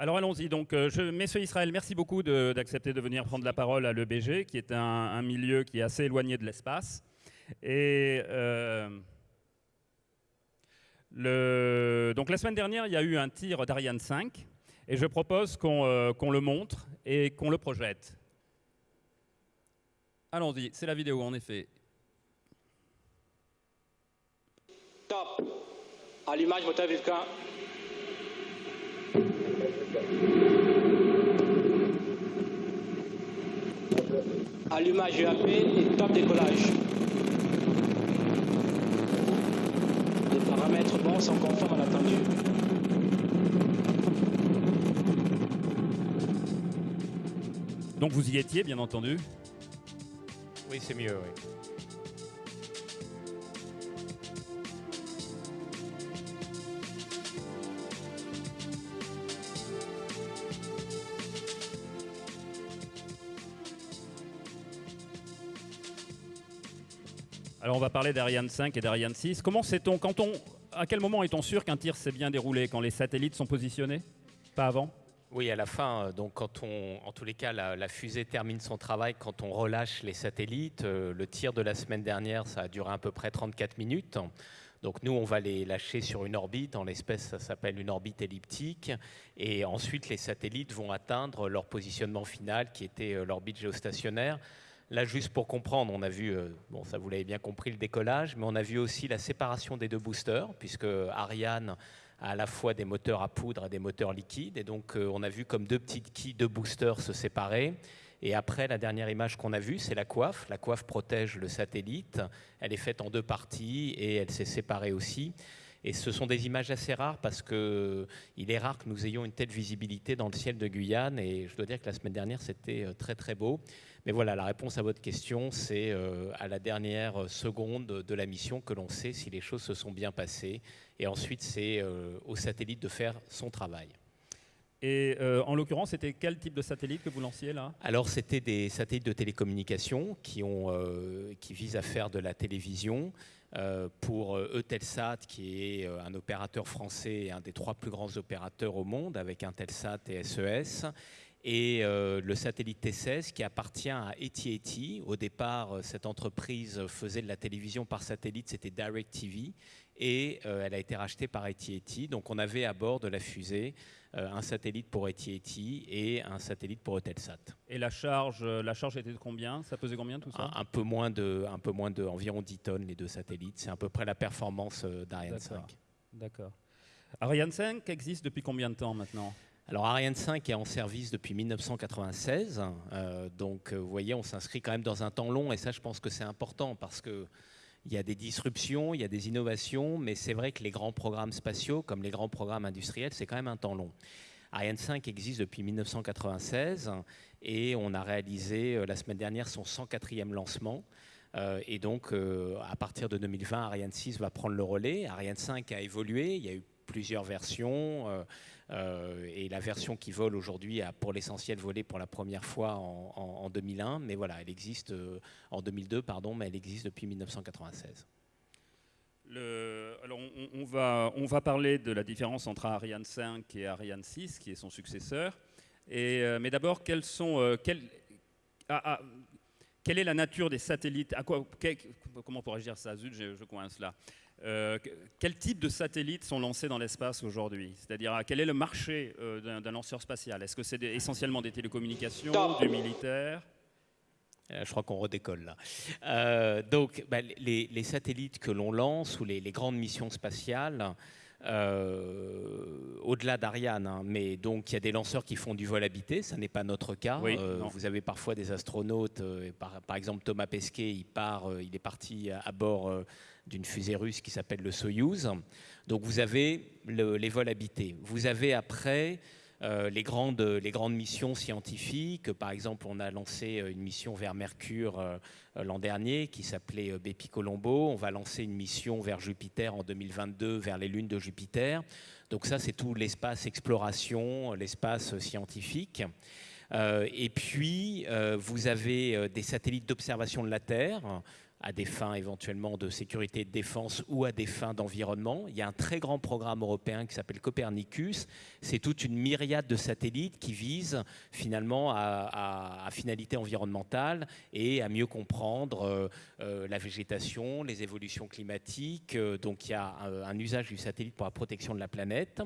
Alors allons-y. Donc, euh, je, Messieurs Israël, merci beaucoup d'accepter de, venir prendre la parole à l'EBG, qui est un, milieu qui est assez éloigné de l'espace. Et euh, le, donc la semaine dernière, il y a eu un tir d'Ariane 5, et je propose qu'on qu'on le montre et qu'on le projette. Allons-y, c'est la vidéo en effet. Top. Allumage moteur Vulcan. Allumage UAP et top décollage. Les paramètres bons sont conformes à l'attendu. Donc vous y étiez, bien entendu Oui, c'est mieux, oui. On va parler d'Ariane 5 et d'Ariane 6. Comment sait-on, quand on, à quel moment est-on sûr qu'un tir s'est bien déroulé Quand les satellites sont positionnés? Pas avant? Oui, à la fin, euh, donc quand on, en tous les cas, la, fusée termine son travail, quand on relâche les satellites, euh, le tir de la semaine dernière, ça a duré à peu près 34 minutes. Donc nous, on va les lâcher sur une orbite, en l'espèce, ça s'appelle une orbite elliptique, et ensuite les satellites vont atteindre leur positionnement final, qui était euh, l'orbite géostationnaire. Là, juste pour comprendre, on a vu, euh, bon, ça vous l'avez bien compris, le décollage, mais on a vu aussi la séparation des deux boosters, puisque Ariane a à la fois des moteurs à poudre et des moteurs liquides. Et donc, euh, on a vu comme deux petites quilles de boosters se séparer. Et après, la dernière image qu'on a vue, c'est la coiffe. La coiffe protège le satellite. Elle est faite en deux parties et elle s'est séparée aussi. Et ce sont des images assez rares parce qu'il est rare que nous ayons une telle visibilité dans le ciel de Guyane. Et je dois dire que la semaine dernière, c'était euh, très très beau. Mais voilà, la réponse à votre question, c'est euh, à la dernière seconde de la mission que l'on sait si les choses se sont bien passées. Et ensuite, c'est euh, au satellite de faire son travail. Et euh, en l'occurrence, c'était quel type de satellite que vous lanciez là? Alors, c'était des satellites de télécommunication qui, ont, qui visent à faire de la télévision. pour Eutelsat, qui est un opérateur français et un des trois plus grands opérateurs au monde, avec Intelsat et SES, et euh, le satellite T16 qui appartient à AT&T. Au départ, euh, cette entreprise faisait de la télévision par satellite, c'était DirecTV, et euh, elle a été rachetée par AT&T. Donc on avait à bord de la fusée un satellite pour AT&T et un satellite pour Eutelsat. Et la charge, la charge était de combien? Ça pesait combien tout ça? Un, peu moins de, un peu moins de, environ 10 tonnes les deux satellites. C'est à peu près la performance d'Ariane 5. D'accord. Ariane 5 existe depuis combien de temps maintenant? Alors Ariane 5 est en service depuis 1996, euh, donc euh, vous voyez, on s'inscrit quand même dans un temps long, et ça je pense que c'est important parce que il y a des disruptions, il y a des innovations, mais c'est vrai que les grands programmes spatiaux, comme les grands programmes industriels, c'est quand même un temps long. Ariane 5 existe depuis 1996 et on a réalisé euh, la semaine dernière son 104e lancement. et donc, à partir de 2020, Ariane 6 va prendre le relais. Ariane 5 a évolué, il y a eu plusieurs versions. Euh, et la version qui vole aujourd'hui a pour l'essentiel volé pour la première fois en, 2001, mais voilà, elle existe euh, en 2002, pardon, mais elle existe depuis 1996. Le, alors on, va, on va parler de la différence entre Ariane 5 et Ariane 6, qui est son successeur. Euh, mais d'abord, ah, ah, quelle est la nature des satellites? Comment pourrais-je dire ça? Zut, je, je coince là. Euh, quel type de satellites sont lancés dans l'espace aujourd'hui? C'est-à-dire, quel est le marché euh, d'un lanceur spatial? Est-ce que c'est essentiellement des télécommunications, du militaire? Euh, je crois qu'on redécolle là. donc, bah, les, satellites que l'on lance ou les, grandes missions spatiales, au-delà d'Ariane, hein, mais donc il y a des lanceurs qui font du vol habité, ça n'est pas notre cas. vous avez parfois des astronautes, par, par, exemple Thomas Pesquet, il part, il est parti à bord d'une fusée russe qui s'appelle le Soyouz. Donc vous avez les vols habités. Vous avez après euh, les, grandes, les grandes missions scientifiques. Par exemple, on a lancé euh, une mission vers Mercure euh, l'an dernier qui s'appelait Bepi Colombo. On va lancer une mission vers Jupiter en 2022, vers les lunes de Jupiter. Donc ça, c'est tout l'espace exploration, l'espace scientifique. et puis, vous avez des satellites d'observation de la Terre à des fins éventuellement de sécurité et de défense ou à des fins d'environnement. Il y a un très grand programme européen qui s'appelle Copernicus. C'est toute une myriade de satellites qui visent finalement à, finalité environnementale et à mieux comprendre euh, euh, la végétation, les évolutions climatiques. Euh, donc il y a un, usage du satellite pour la protection de la planète.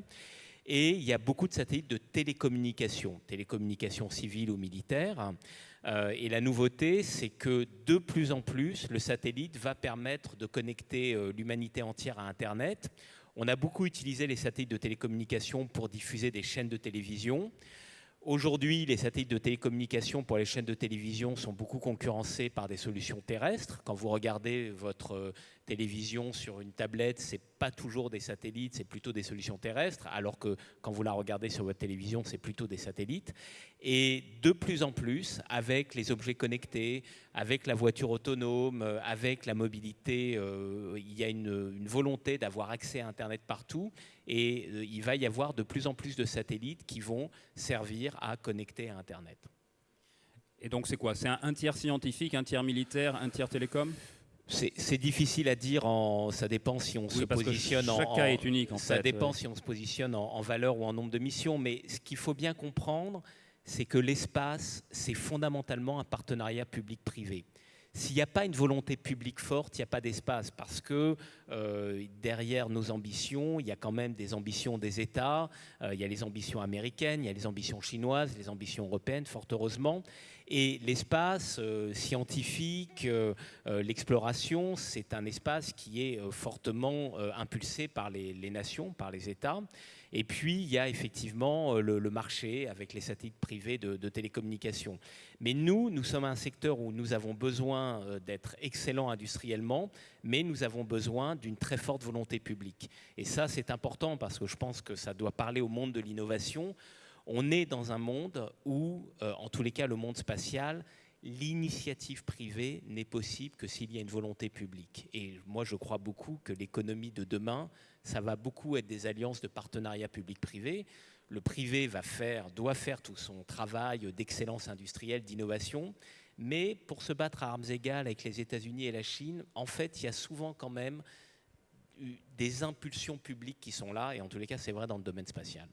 Et il y a beaucoup de satellites de télécommunication, télécommunication civile ou militaire. Euh, et la nouveauté, c'est que de plus en plus, le satellite va permettre de connecter euh, l'humanité entière à Internet. On a beaucoup utilisé les satellites de télécommunication pour diffuser des chaînes de télévision. Aujourd'hui, les satellites de télécommunication pour les chaînes de télévision sont beaucoup concurrencés par des solutions terrestres. Quand vous regardez votre euh, télévision sur une tablette, c'est pas toujours des satellites, c'est plutôt des solutions terrestres, alors que quand vous la regardez sur votre télévision, c'est plutôt des satellites. Et de plus en plus, avec les objets connectés, avec la voiture autonome, euh, avec la mobilité, euh, il y a une, volonté d'avoir accès à Internet partout, et euh, il va y avoir de plus en plus de satellites qui vont servir à connecter à Internet. Et donc c'est quoi? C'est un tiers scientifique, un tiers militaire, un tiers télécom? C'est difficile à dire. En, ça dépend si on se positionne chaque en. cas est unique. En ça dépend si on se positionne en, valeur ou en nombre de missions. Mais ce qu'il faut bien comprendre, c'est que l'espace, c'est fondamentalement un partenariat public-privé. S'il n'y a pas une volonté publique forte, il n'y a pas d'espace, parce que euh, derrière nos ambitions, il y a quand même des ambitions des États, euh, il y a les ambitions américaines, il y a les ambitions chinoises, les ambitions européennes, fort heureusement. Et l'espace euh, scientifique, l'exploration, c'est un espace qui est fortement impulsé par les, nations, par les États. Et puis, il y a effectivement le, marché avec les satellites privés de, télécommunications. Mais nous, nous sommes un secteur où nous avons besoin d'être excellents industriellement, mais nous avons besoin d'une très forte volonté publique. Et ça, c'est important parce que je pense que ça doit parler au monde de l'innovation on est dans un monde où, euh, en tous les cas, le monde spatial, l'initiative privée n'est possible que s'il y a une volonté publique. Et moi, je crois beaucoup que l'économie de demain, ça va beaucoup être des alliances de partenariat public-privé. Le privé va faire, doit faire tout son travail d'excellence industrielle, d'innovation. Mais pour se battre à armes égales avec les États-Unis et la Chine, en fait, il y a souvent quand même des impulsions publiques qui sont là. Et en tous les cas, c'est vrai dans le domaine spatial.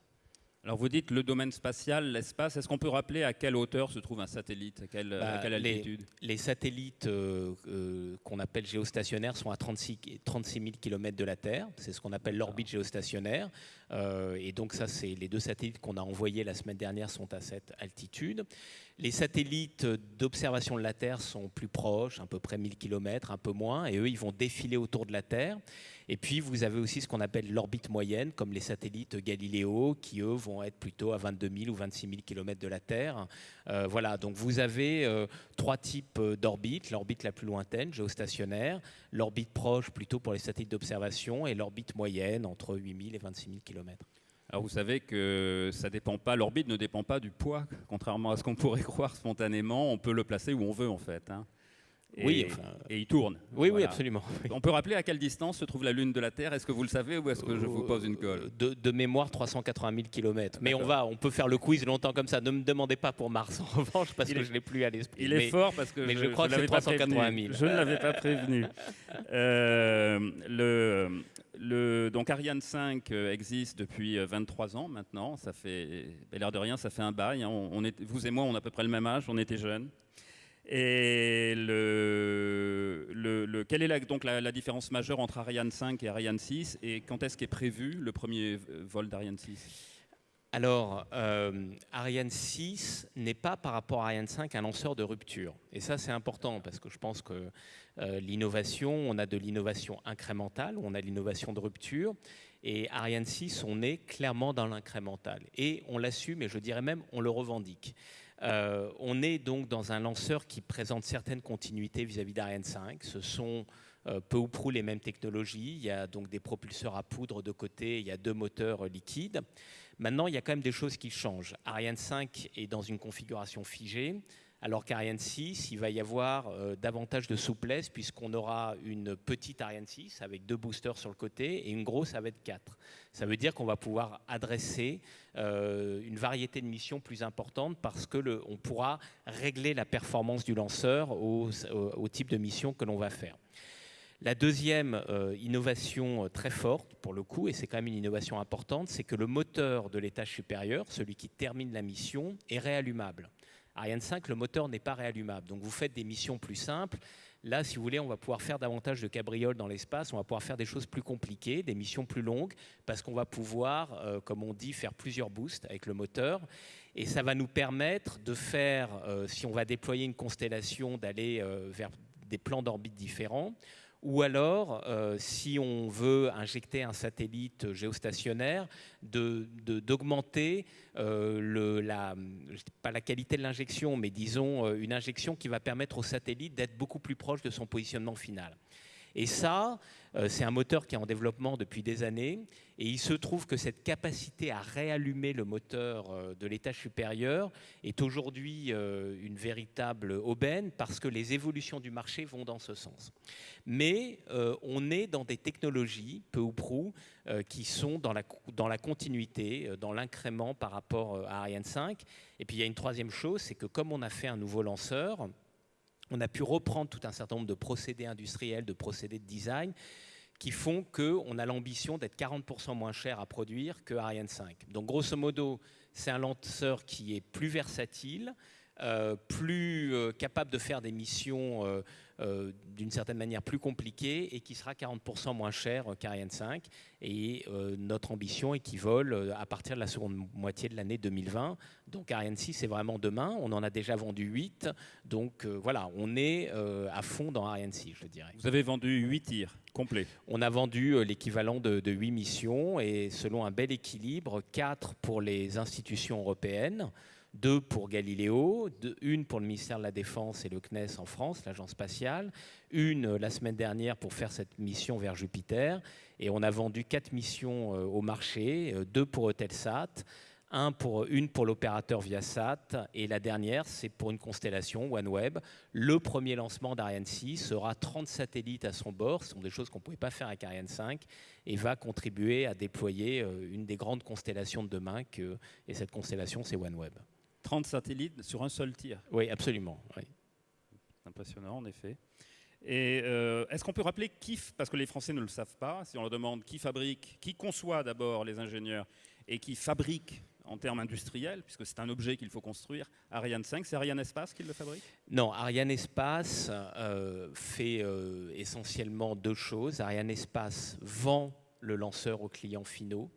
Alors vous dites le domaine spatial, l'espace, est-ce qu'on peut rappeler à quelle hauteur se trouve un satellite, à quelle, bah, altitude? les, satellites euh, euh, qu'on appelle géostationnaires sont à 36, 36 000 km de la Terre, c'est ce qu'on appelle l'orbite géostationnaire. Euh, et donc ça, c'est les deux satellites qu'on a envoyés la semaine dernière sont à cette altitude. Les satellites d'observation de la Terre sont plus proches, à peu près 1000 km, un peu moins, et eux, ils vont défiler autour de la Terre. Et puis, vous avez aussi ce qu'on appelle l'orbite moyenne, comme les satellites Galileo, qui, eux, vont être plutôt à 22 000 ou 26 000 km de la Terre. Euh, voilà, donc vous avez euh, trois types d'orbites. L'orbite la plus lointaine, géostationnaire, l'orbite proche, plutôt pour les satellites d'observation, et l'orbite moyenne, entre 8 000 et 26 000 km. Alors vous savez que ça dépend pas, l'orbite ne dépend pas du poids, contrairement à ce qu'on pourrait croire spontanément. On peut le placer où on veut en fait. Hein. Et, oui, et il tourne. Oui, oui, absolument. On peut rappeler à quelle distance se trouve la Lune de la Terre Est-ce que vous le savez ou est-ce que je vous pose une colle? De, mémoire, 380 000 km. Mais on va, on peut faire le quiz longtemps comme ça. Ne me demandez pas pour Mars en revanche parce que je l'ai plus à l'esprit. Il est fort parce que mais je, crois que c'est 380 000. Je ne l'avais pas prévenu. euh, le, donc Ariane 5 euh, existe depuis 23 euh, ans maintenant. Ça fait, l'air de rien, ça fait un bail. Hein. On, est, vous et moi, on a à peu près le même âge. On était jeunes. Et le, le, quelle est la, donc la, différence majeure entre Ariane 5 et Ariane 6 Et quand est-ce qu'est prévu le premier vol d'Ariane 6 alors, euh, Ariane 6 n'est pas par rapport à Ariane 5 un lanceur de rupture. Et ça, c'est important parce que je pense que euh, l'innovation, on a de l'innovation incrémentale, on a l'innovation de rupture. Et Ariane 6, on est clairement dans l'incrémental. Et on l'assume, et je dirais même, on le revendique. Euh, on est donc dans un lanceur qui présente certaines continuités vis-à-vis d'Ariane 5. Ce sont peu ou prou les mêmes technologies. Il y a donc des propulseurs à poudre de côté, il y a deux moteurs liquides. Maintenant, il y a quand même des choses qui changent. Ariane 5 est dans une configuration figée. alors qu'Ariane 6, il va y avoir euh, davantage de souplesse puisqu'on aura une petite Ariane 6 avec deux boosters sur le côté et une grosse avec 4. Ça veut dire qu'on va pouvoir adresser euh, une variété de missions plus importante parce que on pourra régler la performance du lanceur au, type de mission que l'on va faire. La deuxième euh, innovation très forte, pour le coup, et c'est quand même une innovation importante, c'est que le moteur de l'étage supérieur, celui qui termine la mission, est réallumable. Ariane 5, le moteur n'est pas réallumable. Donc vous faites des missions plus simples. Là, si vous voulez, on va pouvoir faire davantage de cabrioles dans l'espace, on va pouvoir faire des choses plus compliquées, des missions plus longues, parce qu'on va pouvoir, euh, comme on dit, faire plusieurs boosts avec le moteur. Et ça va nous permettre de faire, euh, si on va déployer une constellation, d'aller euh, vers des plans d'orbite différents ou alors, euh, si on veut injecter un satellite géostationnaire, d'augmenter euh, pas la qualité de l'injection, mais disons euh, une injection qui va permettre au satellite d'être beaucoup plus proche de son positionnement final. Et ça, c'est un moteur qui est en développement depuis des années. Et il se trouve que cette capacité à réallumer le moteur euh, de l'étage supérieur est aujourd'hui euh, une véritable aubaine parce que les évolutions du marché vont dans ce sens. Mais on est dans des technologies, peu ou prou, qui sont dans la, dans la continuité, dans l'incrément par rapport à Ariane 5. Et puis il y a une troisième chose, c'est que comme on a fait un nouveau lanceur, on a pu reprendre tout un certain nombre de procédés industriels, de procédés de design qui font qu'on a l'ambition d'être 40% moins cher à produire que Ariane 5. Donc grosso modo, c'est un lanceur qui est plus versatile, euh, plus euh, capable de faire des missions euh, d'une certaine manière plus compliquées et qui sera 40% moins cher qu'Ariane 5. Et notre ambition est qu'il vole à partir de la seconde moitié de l'année 2020. Donc Ariane 6, c'est vraiment demain. On en a déjà vendu 8. Donc voilà, on est à fond dans Ariane 6, je dirais. Vous avez vendu 8 tirs complets On a vendu l'équivalent de, de 8 missions et selon un bel équilibre, 4 pour les institutions européennes deux pour Galileo, une pour le ministère de la Défense et le CNES en France, l'agence spatiale, une euh, la semaine dernière pour faire cette mission vers Jupiter, et on a vendu quatre missions euh, au marché, euh, deux pour Eutelsat, une pour l'opérateur Viasat, et la dernière, c'est pour une constellation OneWeb. Le premier lancement d'Ariane 6 sera 30 satellites à son bord, ce sont des choses qu'on ne pouvait pas faire avec Ariane 5, et va contribuer à déployer une des grandes constellations de demain, et cette constellation, c'est OneWeb. 30 satellites sur un seul tir. Oui, absolument. Impressionnant, en effet. Et euh, est-ce qu'on peut rappeler qui, parce que les Français ne le savent pas, si on leur demande qui fabrique, qui conçoit d'abord les ingénieurs et qui fabrique en termes industriels, puisque c'est un objet qu'il faut construire, Ariane 5, c'est Ariane Espace qui le fabrique? Non, Ariane Espace euh, fait euh, essentiellement deux choses. Ariane Espace vend le lanceur aux clients finaux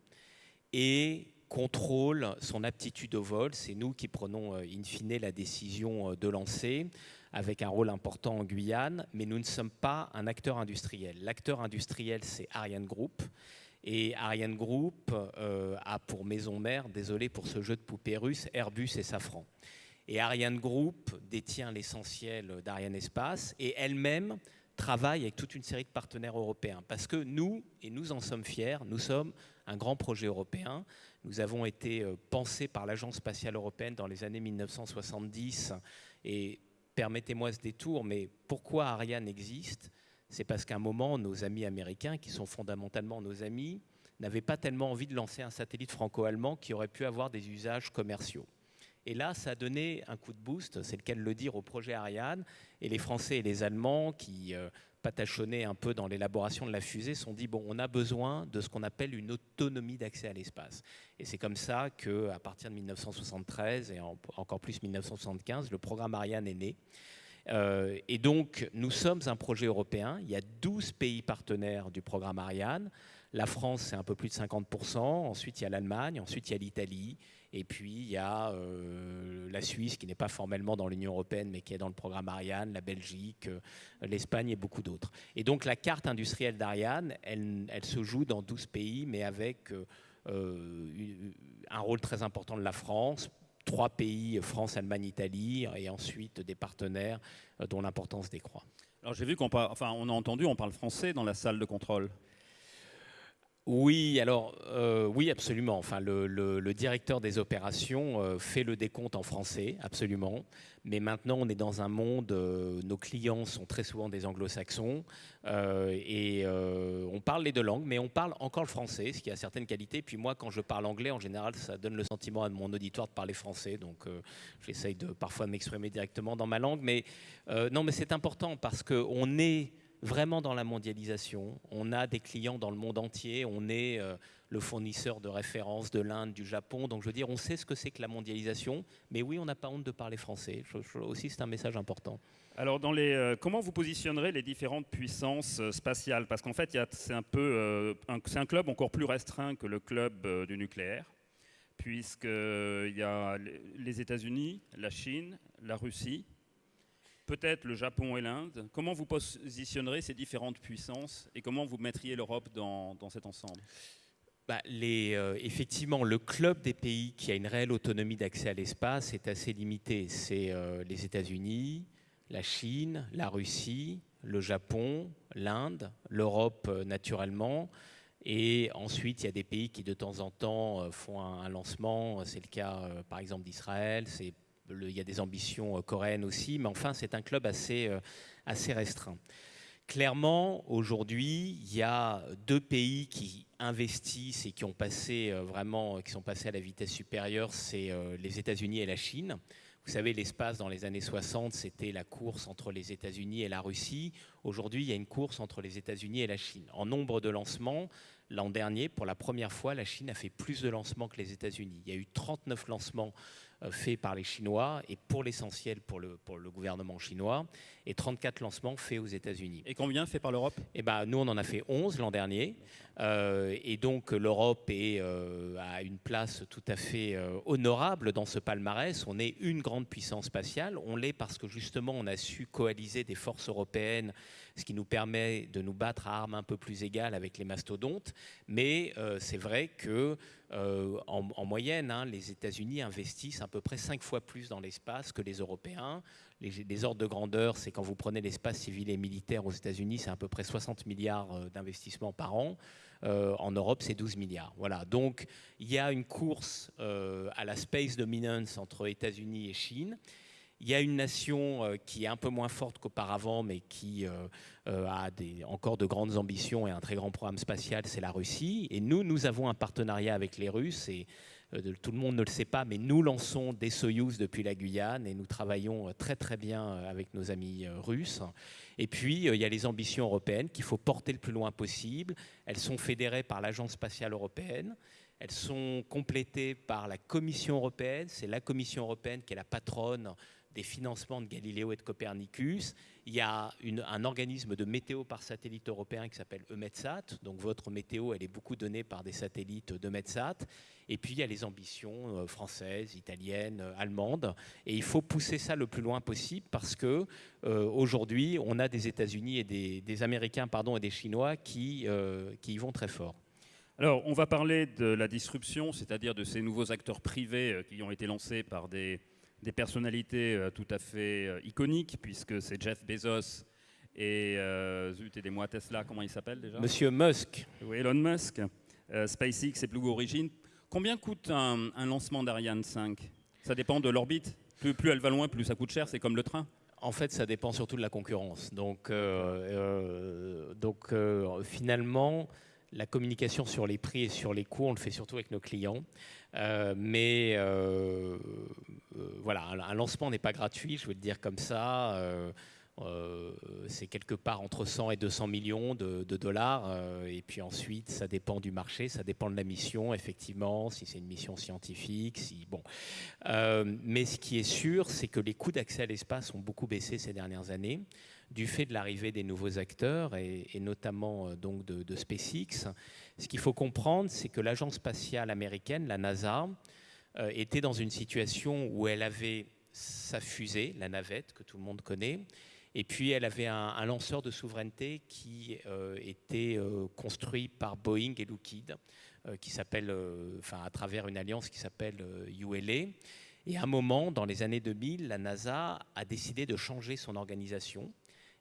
et contrôle son aptitude au vol. C'est nous qui prenons euh, in fine la décision euh, de lancer avec un rôle important en Guyane, mais nous ne sommes pas un acteur industriel. L'acteur industriel, c'est Ariane Group. Et Ariane Group euh, a pour maison mère, désolé pour ce jeu de poupées russe, Airbus et Safran. Et Ariane Group détient l'essentiel d'Ariane Espace et elle-même travaille avec toute une série de partenaires européens. Parce que nous, et nous en sommes fiers, nous sommes un grand projet européen. Nous avons été euh, pensés par l'Agence spatiale européenne dans les années 1970. Et permettez-moi ce détour, mais pourquoi Ariane existe C'est parce qu'à un moment, nos amis américains, qui sont fondamentalement nos amis, n'avaient pas tellement envie de lancer un satellite franco-allemand qui aurait pu avoir des usages commerciaux. Et là, ça a donné un coup de boost, c'est le cas de le dire, au projet Ariane. Et les Français et les Allemands, qui euh, patachonnaient un peu dans l'élaboration de la fusée, sont dit bon, on a besoin de ce qu'on appelle une autonomie d'accès à l'espace. Et c'est comme ça que, à partir de 1973 et encore plus 1975, le programme Ariane est né. Euh, et donc, nous sommes un projet européen. Il y a 12 pays partenaires du programme Ariane. La France, c'est un peu plus de 50%. Ensuite, il y a l'Allemagne. Ensuite, il y a l'Italie. Et puis, il y a euh, la Suisse, qui n'est pas formellement dans l'Union européenne, mais qui est dans le programme Ariane, la Belgique, euh, l'Espagne et beaucoup d'autres. Et donc, la carte industrielle d'Ariane, elle, se joue dans 12 pays, mais avec euh, un rôle très important de la France, trois pays, France, Allemagne, Italie, et ensuite des partenaires dont l'importance décroît. Alors j'ai vu qu'on enfin on a entendu, on parle français dans la salle de contrôle. Oui, alors euh, oui, absolument. Enfin, le, directeur des opérations euh, fait le décompte en français, absolument. Mais maintenant, on est dans un monde, euh, nos clients sont très souvent des anglo-saxons et on parle les deux langues, mais on parle encore le français, ce qui a certaines qualités. Puis moi, quand je parle anglais, en général, ça donne le sentiment à mon auditoire de parler français, donc j'essaye de parfois m'exprimer directement dans ma langue. Mais non, mais c'est important parce qu'on est vraiment dans la mondialisation. On a des clients dans le monde entier. On est euh, le fournisseur de référence de l'Inde, du Japon. Donc je veux dire, on sait ce que c'est que la mondialisation. Mais oui, on n'a pas honte de parler français. Aussi, c'est un message important. Alors, euh, comment vous positionnerez les différentes puissances euh, spatiales? Parce qu'en fait, c'est un peu, c'est un club encore plus restreint que le club du nucléaire, puisqu'il y a les États-Unis, la Chine, la Russie, peut-être le Japon et l'Inde. Comment vous positionnerez ces différentes puissances et comment vous mettriez l'Europe dans, cet ensemble? Bah, les, euh, effectivement, le club des pays qui a une réelle autonomie d'accès à l'espace est assez limité. C'est euh, les États-Unis, la Chine, la Russie, le Japon, l'Inde, l'Europe euh, naturellement. Et ensuite, il y a des pays qui de temps en temps font un, lancement. C'est le cas, par exemple, d'Israël. Il y a des ambitions euh, coréennes aussi, mais enfin, c'est un club assez, euh, assez restreint. Clairement, aujourd'hui, il y a deux pays qui investissent et qui ont passé euh, vraiment, qui sont passés à la vitesse supérieure, c'est les États-Unis et la Chine. Vous savez, l'espace dans les années 60, c'était la course entre les États-Unis et la Russie. Aujourd'hui, il y a une course entre les États-Unis et la Chine. En nombre de lancements, l'an dernier, pour la première fois, la Chine a fait plus de lancements que les États-Unis. Il y a eu 39 lancements euh, fait par les Chinois et pour l'essentiel pour le, pour le gouvernement chinois et 34 lancements faits aux États-Unis. Et combien fait par l'Europe? Eh ben, Nous, on en a fait 11 l'an dernier. Euh, et donc, l'Europe est euh, à une place tout à fait honorable dans ce palmarès. On est une grande puissance spatiale. On l'est parce que justement, on a su coaliser des forces européennes ce qui nous permet de nous battre à armes un peu plus égales avec les mastodontes. Mais euh, c'est vrai que euh, en, moyenne, hein, les États-Unis investissent à peu près cinq fois plus dans l'espace que les Européens. Les, ordres de grandeur, c'est quand vous prenez l'espace civil et militaire aux États-Unis, c'est à peu près 60 milliards euh, d'investissements par an. en Europe, c'est 12 milliards. Voilà. Donc, il y a une course à la space dominance entre États-Unis et Chine. Il y a une nation euh, qui est un peu moins forte qu'auparavant, mais qui euh, euh, a encore de grandes ambitions et un très grand programme spatial, c'est la Russie. Et nous, nous avons un partenariat avec les Russes. Et tout le monde ne le sait pas, mais nous lançons des Soyuz depuis la Guyane et nous travaillons très très bien avec nos amis russes. Et puis, il y a les ambitions européennes qu'il faut porter le plus loin possible. Elles sont fédérées par l'Agence spatiale européenne. Elles sont complétées par la Commission européenne. C'est la Commission européenne qui est la patronne des financements de Galileo et de Copernicus. Il y a un organisme de météo par satellite européen qui s'appelle EMETSAT. Donc votre météo, elle est beaucoup donnée par des satellites d'EMETSAT. Et puis il y a les ambitions euh, françaises, italiennes, euh, allemandes. Et il faut pousser ça le plus loin possible parce que euh, aujourd'hui, on a des États-Unis et des, Américains pardon, et des Chinois qui, qui y vont très fort. Alors, on va parler de la disruption, c'est-à-dire de ces nouveaux acteurs privés qui ont été lancés par des, des personnalités euh, tout à fait euh, iconiques, puisque c'est Jeff Bezos et, euh, zut, aidez-moi Tesla, comment il s'appelle déjà? Monsieur Musk. Oui, Elon Musk, SpaceX et Blue Origin. Combien coûte un, lancement d'Ariane 5 Ça dépend de l'orbite. Plus, plus elle va loin, plus ça coûte cher, c'est comme le train. En fait, ça dépend surtout de la concurrence. Donc, donc finalement, la communication sur les prix et sur les coûts, on le fait surtout avec nos clients. Euh, mais euh, euh, voilà, un lancement n'est pas gratuit, je veux le dire comme ça. c'est quelque part entre 100 et 200 millions de, dollars. et puis ensuite, ça dépend du marché, ça dépend de la mission, effectivement, si c'est une mission scientifique. Si, bon. mais ce qui est sûr, c'est que les coûts d'accès à l'espace ont beaucoup baissé ces dernières années du fait de l'arrivée des nouveaux acteurs et, notamment euh, donc de, SpaceX. Ce qu'il faut comprendre, c'est que l'agence spatiale américaine, la NASA, euh, était dans une situation où elle avait sa fusée, la navette que tout le monde connaît, et puis elle avait un, lanceur de souveraineté qui euh, était construit par Boeing et Lockheed, qui s'appelle, enfin à travers une alliance qui s'appelle ULA. Et à un moment, dans les années 2000, la NASA a décidé de changer son organisation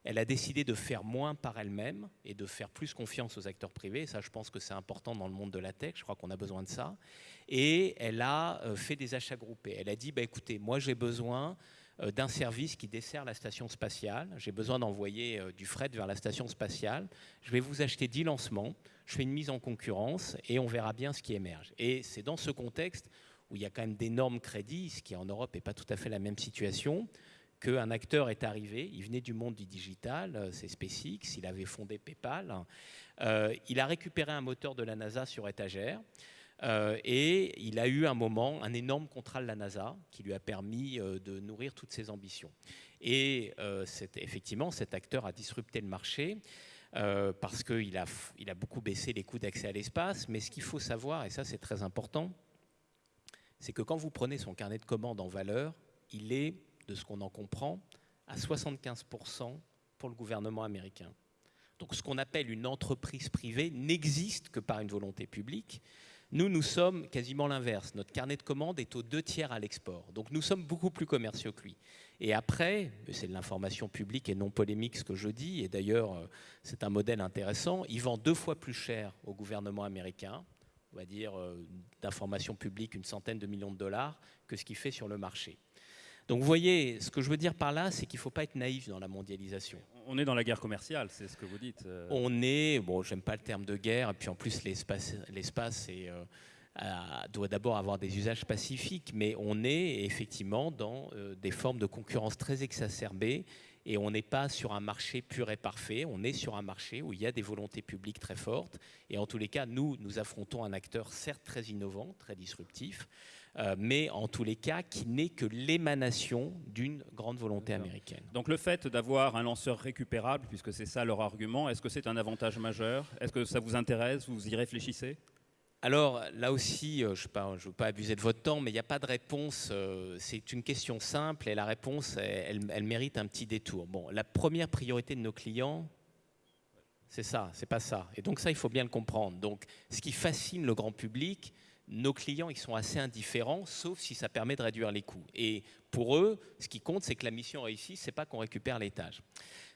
Elle a décidé de faire moins par elle-même et de faire plus confiance aux acteurs privés. Ça, je pense que c'est important dans le monde de la tech. Je crois qu'on a besoin de ça. Et elle a euh, fait des achats groupés. Elle a dit, bah, écoutez, moi j'ai besoin euh, d'un service qui dessert la station spatiale. J'ai besoin d'envoyer euh, du fret vers la station spatiale. Je vais vous acheter 10 lancements. Je fais une mise en concurrence et on verra bien ce qui émerge. Et c'est dans ce contexte où il y a quand même d'énormes crédits, ce qui en Europe n'est pas tout à fait la même situation, qu'un acteur est arrivé, il venait du monde du digital, euh, c'est SpaceX, il avait fondé PayPal, euh, il a récupéré un moteur de la NASA sur étagère, euh, et il a eu un moment, un énorme contrat de la NASA qui lui a permis de nourrir toutes ses ambitions. Et effectivement, cet acteur a disrupté le marché. parce qu'il a, a beaucoup baissé les coûts d'accès à l'espace. Mais ce qu'il faut savoir, et ça c'est très important, c'est que quand vous prenez son carnet de commandes en valeur, il est de ce qu'on en comprend, à 75% pour le gouvernement américain. Donc ce qu'on appelle une entreprise privée n'existe que par une volonté publique. Nous, nous sommes quasiment l'inverse. Notre carnet de commandes est aux deux tiers à l'export. Donc nous sommes beaucoup plus commerciaux que lui. Et après, c'est de l'information publique et non polémique ce que je dis, et d'ailleurs euh, c'est un modèle intéressant, il vend deux fois plus cher au gouvernement américain, on va dire euh, d'information publique une centaine de millions de dollars, que ce qu'il fait sur le marché. Donc vous voyez, ce que je veux dire par là, c'est qu'il ne faut pas être naïf dans la mondialisation. On est dans la guerre commerciale, c'est ce que vous dites. Euh. On est, bon, j'aime pas le terme de guerre, et puis en plus l'espace, l'espace euh, doit d'abord avoir des usages pacifiques, mais on est effectivement dans euh, des formes de concurrence très exacerbées, et on n'est pas sur un marché pur et parfait, on est sur un marché où il y a des volontés publiques très fortes, et en tous les cas, nous, nous affrontons un acteur certes très innovant, très disruptif, euh, mais en tous les cas qui n'est que l'émanation d'une grande volonté américaine. Donc le fait d'avoir un lanceur récupérable, puisque c'est ça leur argument, est-ce que c'est un avantage majeur? Est-ce que ça vous intéresse? Vous y réfléchissez? Alors là aussi, euh, je ne veux pas abuser de votre temps, mais il n'y a pas de réponse. Euh, c'est une question simple et la réponse, elle, elle, mérite un petit détour. Bon, la première priorité de nos clients, c'est ça, c'est pas ça. Et donc ça, il faut bien le comprendre. Donc, ce qui fascine le grand public, nos clients ils sont assez indifférents, sauf si ça permet de réduire les coûts. Et pour eux, ce qui compte, c'est que la mission réussit, c'est pas qu'on récupère l'étage.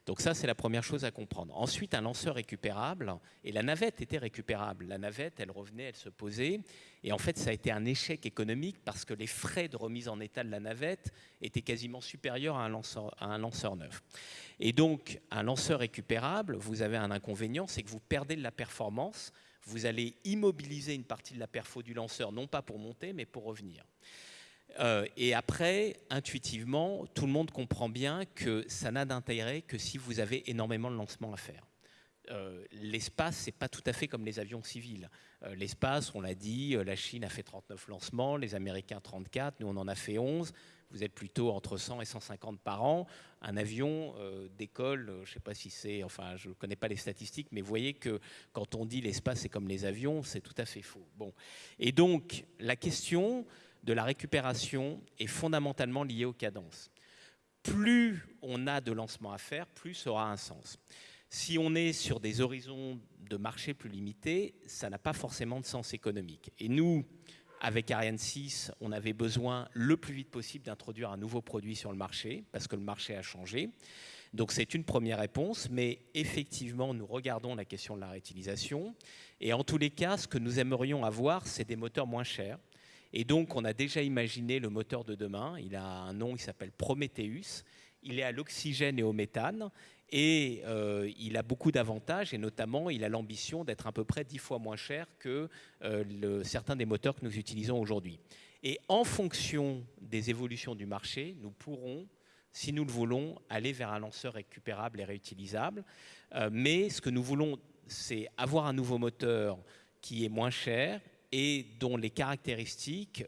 Donc ça, c'est la première chose à comprendre. Ensuite, un lanceur récupérable, et la navette était récupérable. La navette, elle revenait, elle se posait, et en fait, ça a été un échec économique parce que les frais de remise en état de la navette étaient quasiment supérieurs à à un lanceur neuf. Et donc, un lanceur récupérable, vous avez un inconvénient, c'est que vous perdez de la performance vous allez immobiliser une partie de la perfo du lanceur, non pas pour monter, mais pour revenir. Euh, et après, intuitivement, tout le monde comprend bien que ça n'a d'intérêt que si vous avez énormément de lancements à faire. Euh, l'espace, c'est pas tout à fait comme les avions civils. Euh, l'espace, on l'a dit, la Chine a fait 39 lancements, les Américains 34, nous on en a fait 11 vous êtes plutôt entre 100 et 150 par an. Un avion euh, décolle, euh, je ne sais pas si c'est, enfin, je ne connais pas les statistiques, mais vous voyez que quand on dit l'espace est comme les avions, c'est tout à fait faux. Bon. Et donc, la question de la récupération est fondamentalement liée aux cadences. Plus on a de lancements à faire, plus ça aura un sens. Si on est sur des horizons de marché plus limités, ça n'a pas forcément de sens économique. Et nous, avec Ariane 6, on avait besoin le plus vite possible d'introduire un nouveau produit sur le marché, parce que le marché a changé. Donc c'est une première réponse, mais effectivement, nous regardons la question de la réutilisation. Et en tous les cas, ce que nous aimerions avoir, c'est des moteurs moins chers. Et donc, on a déjà imaginé le moteur de demain. Il a un nom, il s'appelle Prometheus. Il est à l'oxygène et au méthane. Et euh, il a beaucoup d'avantages, et notamment, il a l'ambition d'être à peu près dix fois moins cher que euh, certains des moteurs que nous utilisons aujourd'hui. Et en fonction des évolutions du marché, nous pourrons, si nous le voulons, aller vers un lanceur récupérable et réutilisable. Euh, mais ce que nous voulons, c'est avoir un nouveau moteur qui est moins cher et dont les caractéristiques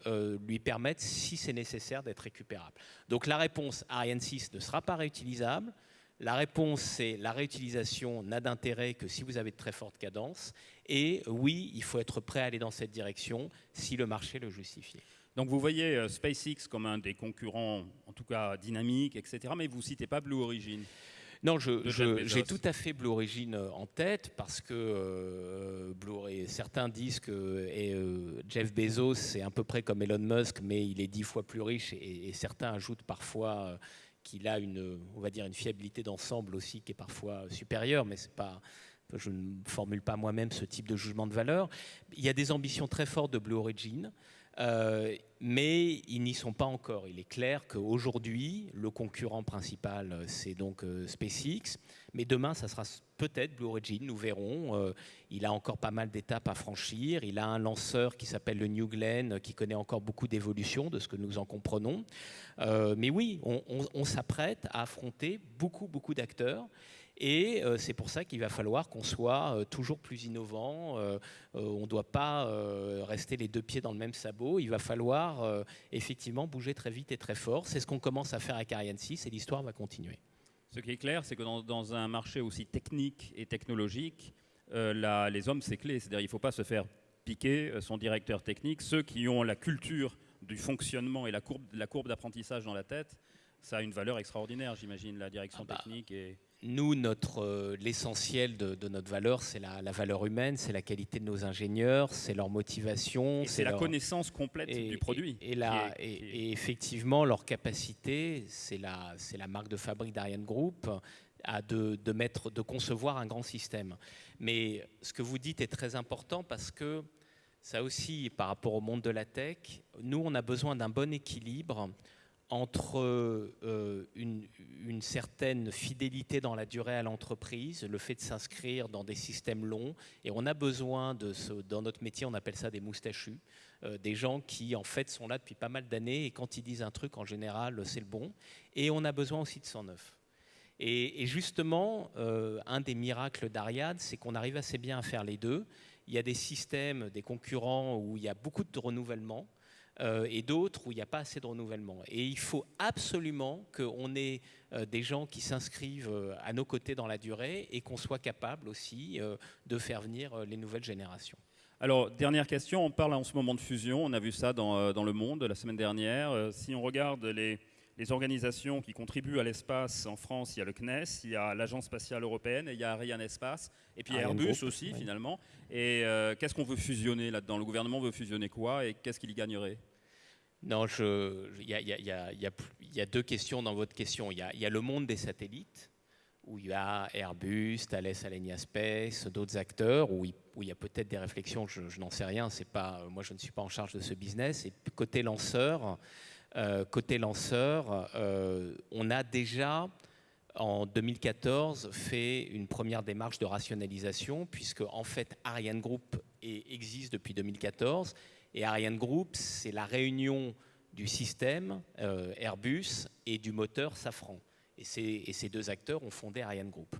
lui permettent, si c'est nécessaire, d'être récupérable. Donc la réponse Ariane 6 ne sera pas réutilisable. La réponse, c'est la réutilisation n'a d'intérêt que si vous avez de très fortes cadences. Et oui, il faut être prêt à aller dans cette direction si le marché le justifie. Donc vous voyez euh, SpaceX comme un des concurrents, en tout cas dynamique, etc. Mais vous ne citez pas Blue Origin. Non, j'ai tout à fait Blue Origin euh, en tête parce que euh, Blue, certains disent que Jeff Bezos c'est à peu près comme Elon Musk, mais il est dix fois plus riche et, certains ajoutent parfois qu'il a une, on va dire, une fiabilité d'ensemble aussi qui est parfois supérieure, mais c'est pas, je ne formule pas moi-même ce type de jugement de valeur. Il y a des ambitions très fortes de Blue Origin. Euh, mais ils n'y sont pas encore. Il est clair qu'aujourd'hui, le concurrent principal, c'est donc euh, SpaceX, mais demain, ça sera peut-être Blue Origin, nous verrons. Euh, il a encore pas mal d'étapes à franchir. Il a un lanceur qui s'appelle le New Glenn, qui connaît encore beaucoup d'évolutions, de ce que nous en comprenons. mais oui, on s'apprête à affronter beaucoup, beaucoup d'acteurs. Et euh, c'est pour ça qu'il va falloir qu'on soit euh, toujours plus innovant. Euh, on ne doit pas rester les deux pieds dans le même sabot. Il va falloir effectivement bouger très vite et très fort. C'est ce qu'on commence à faire avec Ariane 6 et l'histoire va continuer. Ce qui est clair, c'est que dans, un marché aussi technique et technologique, les hommes, c'est clé. C'est-à-dire qu'il ne faut pas se faire piquer son directeur technique. Ceux qui ont la culture du fonctionnement et la courbe, la courbe d'apprentissage dans la tête, ça a une valeur extraordinaire, j'imagine, la direction ah bah, technique. Et nous, notre, euh, l'essentiel de, notre valeur, c'est la, valeur humaine, c'est la qualité de nos ingénieurs, c'est leur motivation. C'est la connaissance complète du produit. Et, et, effectivement, leur capacité, c'est la, la marque de fabrique d'Ariane Group, à de, de, mettre, de concevoir un grand système. Mais ce que vous dites est très important parce que ça aussi, par rapport au monde de la tech, nous, on a besoin d'un bon équilibre entre euh, une, certaine fidélité dans la durée à l'entreprise, le fait de s'inscrire dans des systèmes longs, et on a besoin de ce, dans notre métier, on appelle ça des moustachus, euh, des gens qui en fait sont là depuis pas mal d'années et quand ils disent un truc, en général, c'est le bon, et on a besoin aussi de 109. Et, et justement, euh, un des miracles d'Ariad, c'est qu'on arrive assez bien à faire les deux. Il y a des systèmes, des concurrents où il y a beaucoup de renouvellement. Euh, et d'autres où il n'y a pas assez de renouvellement. Et il faut absolument qu'on ait euh, des gens qui s'inscrivent euh, à nos côtés dans la durée et qu'on soit capable aussi de faire venir les nouvelles générations. Alors, dernière question, on parle en ce moment de fusion, on a vu ça dans, dans le monde la semaine dernière. si on regarde les, les organisations qui contribuent à l'espace en France, il y a le CNES, il y a l'Agence spatiale européenne, et il y a Ariane Espace, et puis Airbus aussi finalement. Et qu'est-ce qu'on veut fusionner là-dedans? Le gouvernement veut fusionner quoi et qu'est-ce qu'il y gagnerait? Non, il y, a deux questions dans votre question. Il y, a le monde des satellites, où il y a Airbus, Thales Alenia Space, d'autres acteurs, où il, y a peut-être des réflexions, je, n'en sais rien, pas, moi je ne suis pas en charge de ce business. Et côté lanceur, euh, côté lanceur euh, on a déjà en 2014 fait une première démarche de rationalisation, puisque en fait Ariane Group existe depuis 2014 et Ariane Group, c'est la réunion du système euh, Airbus et du moteur Safran. Et, ces deux acteurs ont fondé Ariane Group.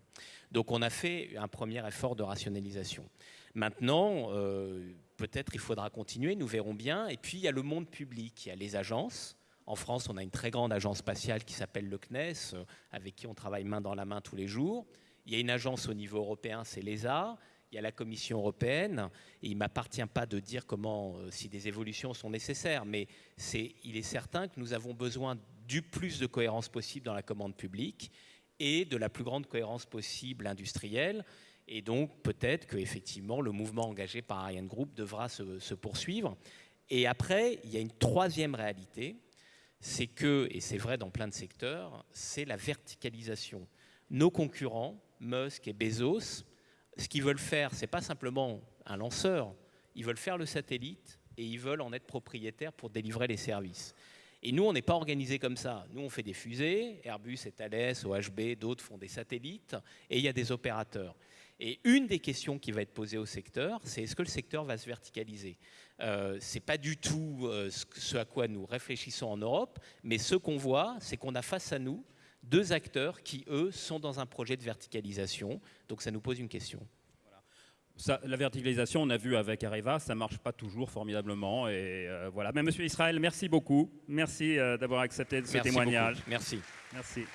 Donc on a fait un premier effort de rationalisation. Maintenant, euh, peut-être il faudra continuer, nous verrons bien. Et puis il y a le monde public, il y a les agences. En France, on a une très grande agence spatiale qui s'appelle le CNES, euh, avec qui on travaille main dans la main tous les jours. Il y a une agence au niveau européen, c'est l'ESA il y a la Commission européenne, et il ne m'appartient pas de dire comment, euh, si des évolutions sont nécessaires, mais il est certain que nous avons besoin du plus de cohérence possible dans la commande publique et de la plus grande cohérence possible industrielle. Et donc peut-être que effectivement le mouvement engagé par Ariane Group devra se, se poursuivre. Et après, il y a une troisième réalité, c'est que, et c'est vrai dans plein de secteurs, c'est la verticalisation. Nos concurrents, Musk et Bezos, ce qu'ils veulent faire, ce n'est pas simplement un lanceur, ils veulent faire le satellite et ils veulent en être propriétaires pour délivrer les services. Et nous, on n'est pas organisé comme ça. Nous, on fait des fusées, Airbus et Thales, OHB, d'autres font des satellites, et il y a des opérateurs. Et une des questions qui va être posée au secteur, c'est est-ce que le secteur va se verticaliser? Euh, Ce n'est pas du tout euh, ce à quoi nous réfléchissons en Europe, mais ce qu'on voit, c'est qu'on a face à nous deux acteurs qui, eux, sont dans un projet de verticalisation. Donc ça nous pose une question. la verticalisation, on a vu avec Areva, ça ne marche pas toujours formidablement. Et euh, voilà. Mais Monsieur Israël, merci beaucoup. Merci euh, d'avoir accepté ce témoignage. Merci. Merci.